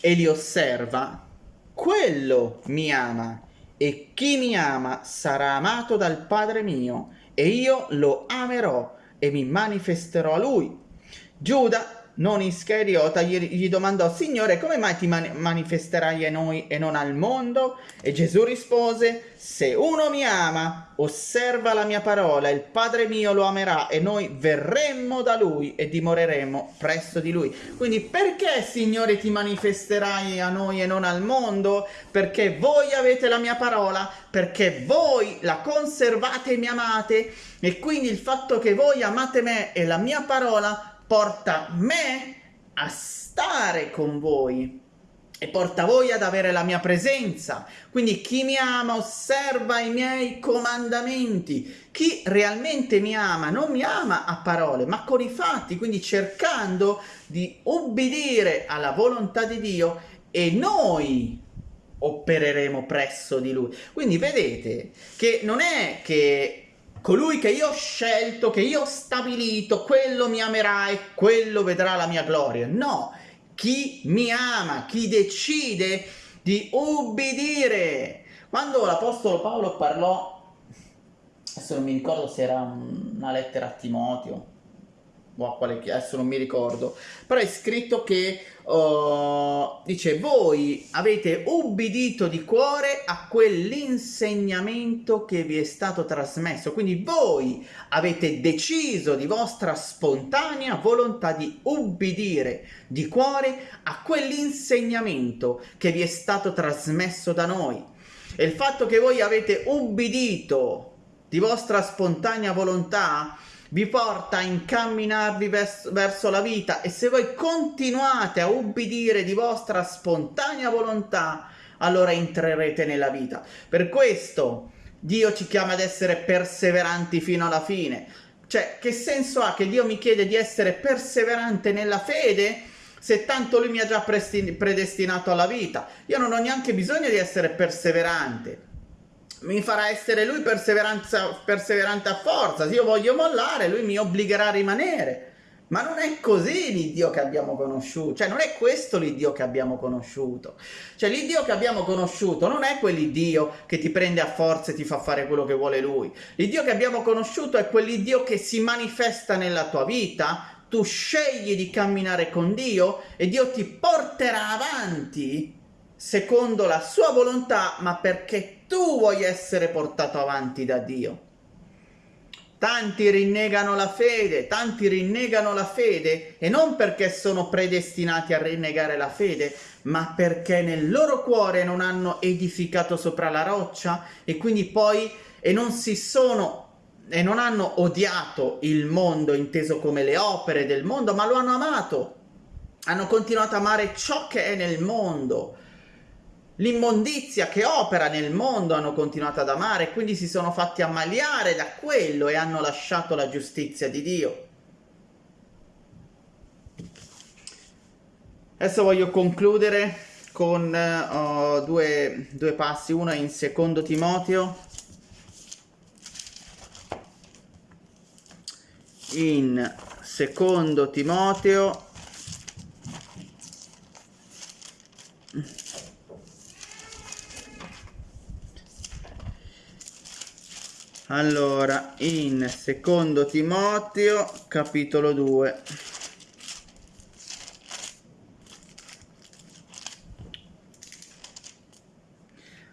e li osserva, quello mi ama e chi mi ama sarà amato dal Padre mio e io lo amerò e mi manifesterò a lui. Giuda non Ischeriota, gli, gli domandò, Signore, come mai ti mani manifesterai a noi e non al mondo? E Gesù rispose, se uno mi ama, osserva la mia parola, il Padre mio lo amerà e noi verremmo da lui e dimoreremo presso di lui. Quindi perché, Signore, ti manifesterai a noi e non al mondo? Perché voi avete la mia parola, perché voi la conservate e mi amate e quindi il fatto che voi amate me e la mia parola porta me a stare con voi e porta voi ad avere la mia presenza. Quindi chi mi ama osserva i miei comandamenti. Chi realmente mi ama non mi ama a parole, ma con i fatti, quindi cercando di ubbidire alla volontà di Dio e noi opereremo presso di lui. Quindi vedete che non è che colui che io ho scelto, che io ho stabilito, quello mi amerà e quello vedrà la mia gloria. No, chi mi ama, chi decide di ubbidire. Quando l'Apostolo Paolo parlò, adesso non mi ricordo se era una lettera a Timoteo, o a quale adesso non mi ricordo, però è scritto che uh, dice voi avete ubbidito di cuore a quell'insegnamento che vi è stato trasmesso, quindi voi avete deciso di vostra spontanea volontà di ubbidire di cuore a quell'insegnamento che vi è stato trasmesso da noi. E il fatto che voi avete ubbidito di vostra spontanea volontà vi porta a incamminarvi vers verso la vita e se voi continuate a ubbidire di vostra spontanea volontà, allora entrerete nella vita. Per questo Dio ci chiama ad essere perseveranti fino alla fine. Cioè, che senso ha che Dio mi chiede di essere perseverante nella fede se tanto Lui mi ha già predestinato alla vita? Io non ho neanche bisogno di essere perseverante mi farà essere lui perseverante a forza. Se io voglio mollare, lui mi obbligherà a rimanere. Ma non è così l'Iddio che abbiamo conosciuto, cioè non è questo l'Iddio che abbiamo conosciuto. Cioè l'Iddio che abbiamo conosciuto non è quell'Iddio che ti prende a forza e ti fa fare quello che vuole Lui. L'Iddio che abbiamo conosciuto è quell'Iddio che si manifesta nella tua vita, tu scegli di camminare con Dio e Dio ti porterà avanti secondo la sua volontà, ma perché tu vuoi essere portato avanti da Dio. Tanti rinnegano la fede, tanti rinnegano la fede e non perché sono predestinati a rinnegare la fede, ma perché nel loro cuore non hanno edificato sopra la roccia e quindi poi e non si sono e non hanno odiato il mondo inteso come le opere del mondo, ma lo hanno amato. Hanno continuato a amare ciò che è nel mondo L'immondizia che opera nel mondo hanno continuato ad amare, quindi si sono fatti ammaliare da quello e hanno lasciato la giustizia di Dio. Adesso voglio concludere con uh, due, due passi, uno in secondo Timoteo, in secondo Timoteo Allora, in secondo Timoteo, capitolo 2.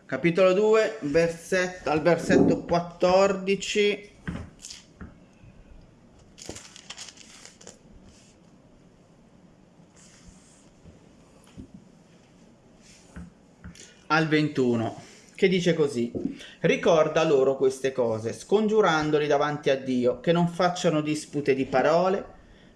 Capitolo 2, versetto, al versetto 14. al 21 che dice così, ricorda loro queste cose, scongiurandoli davanti a Dio, che non facciano dispute di parole,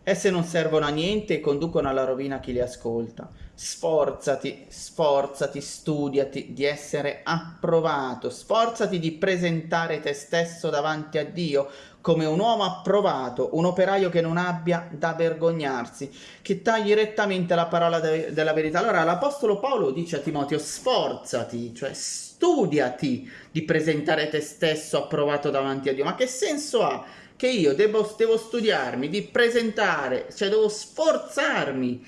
esse non servono a niente e conducono alla rovina chi le ascolta. Sforzati, sforzati, studiati di essere approvato, sforzati di presentare te stesso davanti a Dio come un uomo approvato, un operaio che non abbia da vergognarsi, che tagli rettamente la parola de della verità. Allora l'Apostolo Paolo dice a Timoteo sforzati, cioè studiati di presentare te stesso approvato davanti a Dio. Ma che senso ha? Che io devo, devo studiarmi, di presentare, cioè devo sforzarmi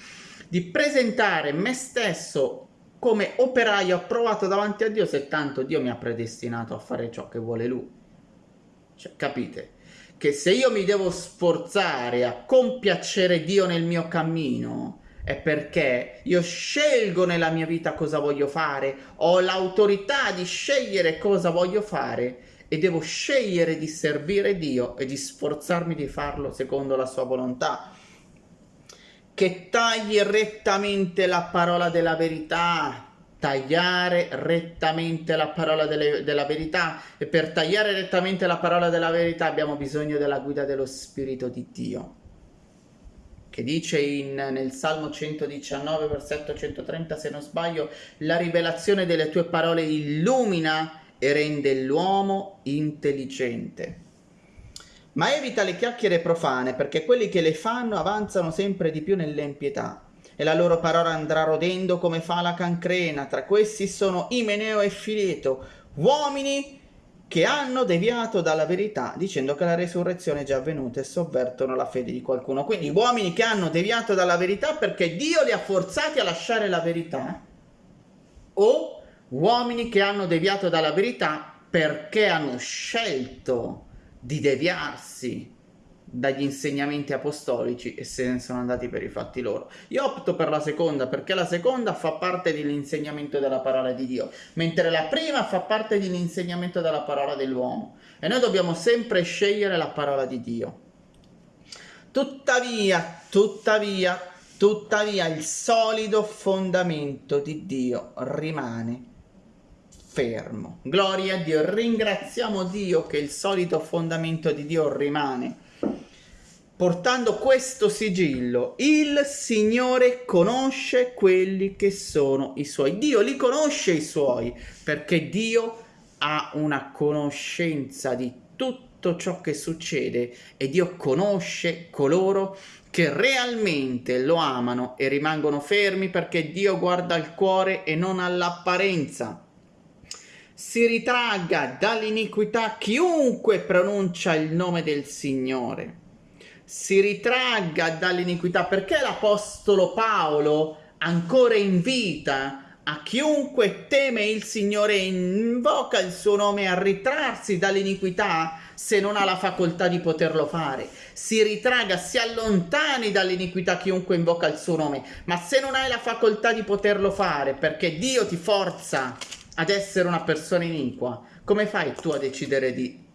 di presentare me stesso come operaio approvato davanti a Dio se tanto Dio mi ha predestinato a fare ciò che vuole Lui. Cioè, capite? che se io mi devo sforzare a compiacere Dio nel mio cammino, è perché io scelgo nella mia vita cosa voglio fare, ho l'autorità di scegliere cosa voglio fare e devo scegliere di servire Dio e di sforzarmi di farlo secondo la sua volontà. Che tagli rettamente la parola della verità, tagliare rettamente la parola delle, della verità e per tagliare rettamente la parola della verità abbiamo bisogno della guida dello Spirito di Dio che dice in, nel Salmo 119, versetto 130, se non sbaglio, la rivelazione delle tue parole illumina e rende l'uomo intelligente. Ma evita le chiacchiere profane, perché quelli che le fanno avanzano sempre di più nell'empietà, e la loro parola andrà rodendo come fa la cancrena. Tra questi sono Imeneo e Fileto, uomini che hanno deviato dalla verità dicendo che la resurrezione è già avvenuta e sovvertono la fede di qualcuno. Quindi uomini che hanno deviato dalla verità perché Dio li ha forzati a lasciare la verità o uomini che hanno deviato dalla verità perché hanno scelto di deviarsi dagli insegnamenti apostolici e se ne sono andati per i fatti loro. Io opto per la seconda perché la seconda fa parte dell'insegnamento della parola di Dio, mentre la prima fa parte dell'insegnamento della parola dell'uomo e noi dobbiamo sempre scegliere la parola di Dio. Tuttavia, tuttavia, tuttavia il solido fondamento di Dio rimane fermo. Gloria a Dio, ringraziamo Dio che il solito fondamento di Dio rimane portando questo sigillo. Il Signore conosce quelli che sono i suoi. Dio li conosce i suoi, perché Dio ha una conoscenza di tutto ciò che succede e Dio conosce coloro che realmente lo amano e rimangono fermi perché Dio guarda al cuore e non all'apparenza. Si ritragga dall'iniquità chiunque pronuncia il nome del Signore si ritragga dall'iniquità, perché l'Apostolo Paolo ancora invita a chiunque teme il Signore e invoca il suo nome a ritrarsi dall'iniquità se non ha la facoltà di poterlo fare. Si ritraga, si allontani dall'iniquità chiunque invoca il suo nome, ma se non hai la facoltà di poterlo fare perché Dio ti forza ad essere una persona iniqua, come fai tu a decidere di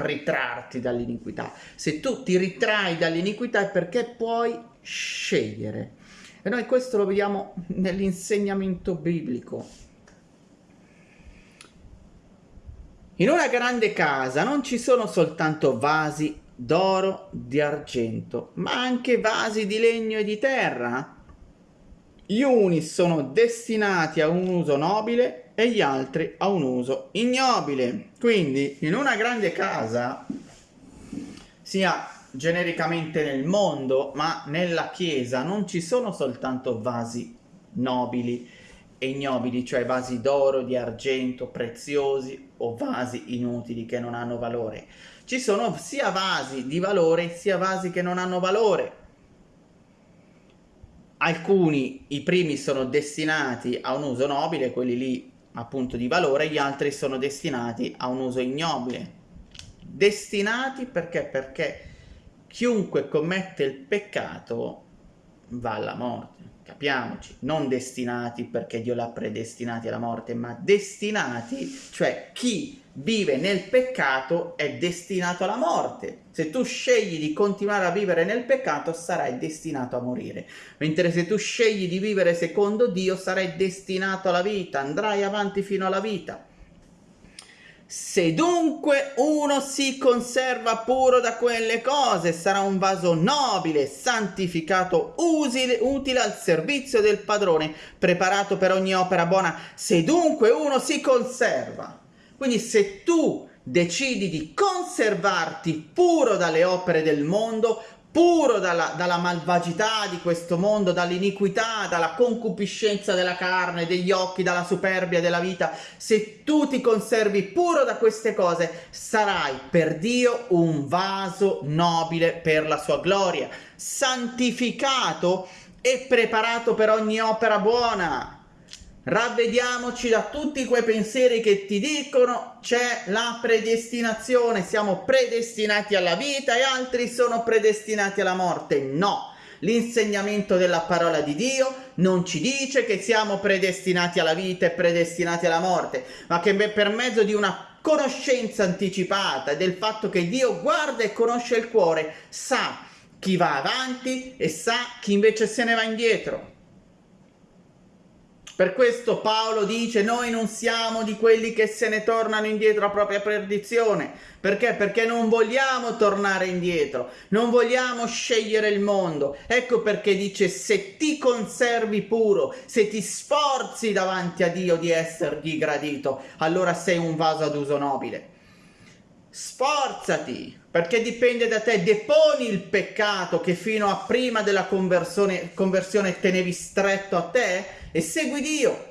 ritrarti dall'iniquità. Se tu ti ritrai dall'iniquità è perché puoi scegliere. E noi questo lo vediamo nell'insegnamento biblico. In una grande casa non ci sono soltanto vasi d'oro, di argento, ma anche vasi di legno e di terra. Gli uni sono destinati a un uso nobile e gli altri a un uso ignobile. Quindi in una grande casa, sia genericamente nel mondo, ma nella chiesa non ci sono soltanto vasi nobili e ignobili, cioè vasi d'oro, di argento, preziosi o vasi inutili che non hanno valore. Ci sono sia vasi di valore sia vasi che non hanno valore. Alcuni, i primi, sono destinati a un uso nobile, quelli lì appunto di valore, gli altri sono destinati a un uso ignobile. Destinati perché? Perché chiunque commette il peccato va alla morte, capiamoci, non destinati perché Dio l'ha predestinati alla morte, ma destinati, cioè chi vive nel peccato è destinato alla morte. Se tu scegli di continuare a vivere nel peccato sarai destinato a morire, mentre se tu scegli di vivere secondo Dio sarai destinato alla vita, andrai avanti fino alla vita. Se dunque uno si conserva puro da quelle cose, sarà un vaso nobile, santificato, usile, utile al servizio del padrone, preparato per ogni opera buona. Se dunque uno si conserva, quindi se tu decidi di conservarti puro dalle opere del mondo, puro dalla, dalla, malvagità di questo mondo, dall'iniquità, dalla concupiscenza della carne, degli occhi, dalla superbia della vita, se tu ti conservi puro da queste cose, sarai per Dio un vaso nobile per la sua gloria, santificato e preparato per ogni opera buona. Ravvediamoci da tutti quei pensieri che ti dicono c'è la predestinazione, siamo predestinati alla vita e altri sono predestinati alla morte. No, l'insegnamento della parola di Dio non ci dice che siamo predestinati alla vita e predestinati alla morte, ma che per mezzo di una conoscenza anticipata del fatto che Dio guarda e conosce il cuore, sa chi va avanti e sa chi invece se ne va indietro. Per questo Paolo dice noi non siamo di quelli che se ne tornano indietro a propria perdizione. Perché? Perché non vogliamo tornare indietro, non vogliamo scegliere il mondo. Ecco perché dice se ti conservi puro, se ti sforzi davanti a Dio di essergli gradito, allora sei un vaso ad uso nobile. Sforzati, perché dipende da te, deponi il peccato che fino a prima della conversione, conversione tenevi stretto a te e segui Dio.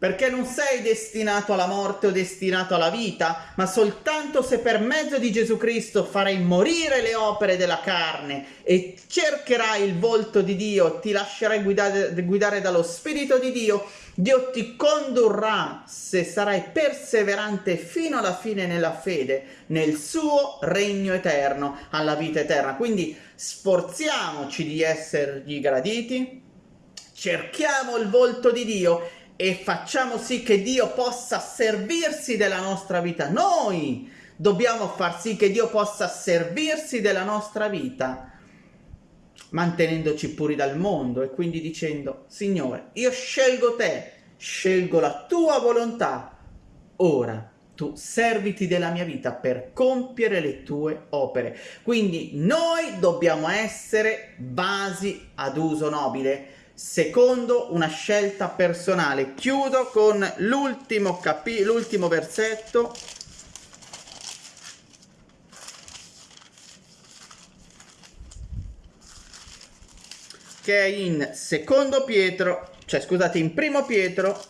Perché non sei destinato alla morte o destinato alla vita, ma soltanto se per mezzo di Gesù Cristo farai morire le opere della carne e cercherai il volto di Dio, ti lascerai guidare, guidare dallo Spirito di Dio, Dio ti condurrà se sarai perseverante fino alla fine nella fede, nel suo regno eterno, alla vita eterna. Quindi sforziamoci di essergli graditi, cerchiamo il volto di Dio e facciamo sì che Dio possa servirsi della nostra vita. Noi dobbiamo far sì che Dio possa servirsi della nostra vita mantenendoci puri dal mondo e quindi dicendo Signore io scelgo te scelgo la tua volontà. Ora tu serviti della mia vita per compiere le tue opere. Quindi noi dobbiamo essere basi ad uso nobile secondo una scelta personale. Chiudo con l'ultimo, capi- l'ultimo versetto. Che è in secondo Pietro, cioè scusate, in primo Pietro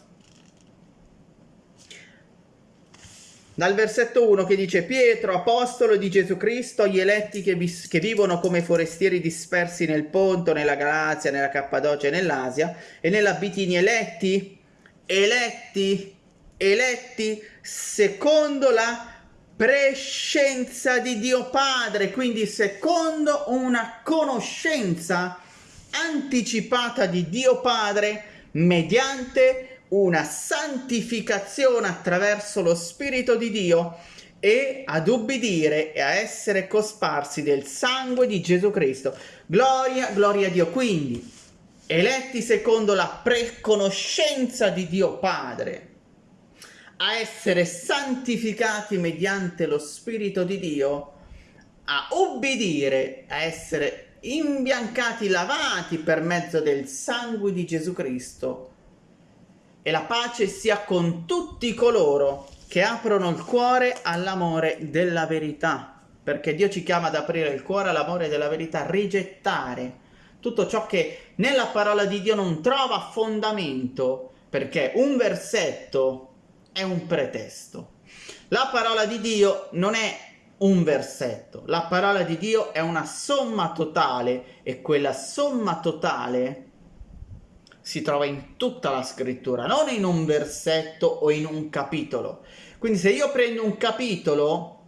Dal versetto 1 che dice Pietro, apostolo di Gesù Cristo, gli eletti che, vi, che, vivono come forestieri dispersi nel Ponto, nella Galazia, nella Cappadocia e nell'Asia e nella Bitinia, eletti, eletti, eletti secondo la prescenza di Dio Padre, quindi secondo una conoscenza anticipata di Dio Padre mediante una santificazione attraverso lo Spirito di Dio e ad ubbidire e a essere cosparsi del sangue di Gesù Cristo. Gloria, gloria a Dio. Quindi, eletti secondo la preconoscenza di Dio Padre, a essere santificati mediante lo Spirito di Dio, a ubbidire, a essere imbiancati, lavati per mezzo del sangue di Gesù Cristo, e la pace sia con tutti coloro che aprono il cuore all'amore della verità, perché Dio ci chiama ad aprire il cuore all'amore della verità, rigettare tutto ciò che nella parola di Dio non trova fondamento, perché un versetto è un pretesto. La parola di Dio non è un versetto, la parola di Dio è una somma totale e quella somma totale si trova in tutta la scrittura, non in un versetto o in un capitolo. Quindi se io prendo un capitolo,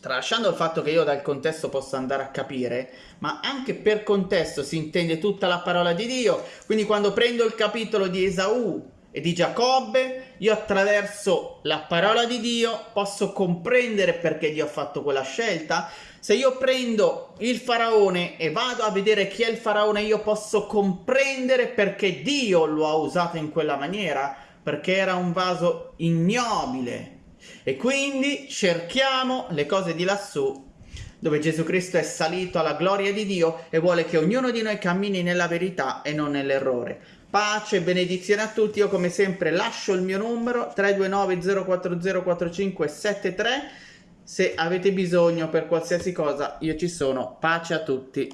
tralasciando il fatto che io dal contesto possa andare a capire, ma anche per contesto si intende tutta la parola di Dio, quindi quando prendo il capitolo di Esaù e di Giacobbe, io attraverso la parola di Dio posso comprendere perché Dio ha fatto quella scelta, se io prendo il faraone e vado a vedere chi è il faraone, io posso comprendere perché Dio lo ha usato in quella maniera, perché era un vaso ignobile. E quindi cerchiamo le cose di lassù, dove Gesù Cristo è salito alla gloria di Dio e vuole che ognuno di noi cammini nella verità e non nell'errore. Pace benedizione a tutti, io come sempre lascio il mio numero 329 040 4573 se avete bisogno per qualsiasi cosa, io ci sono. Pace a tutti.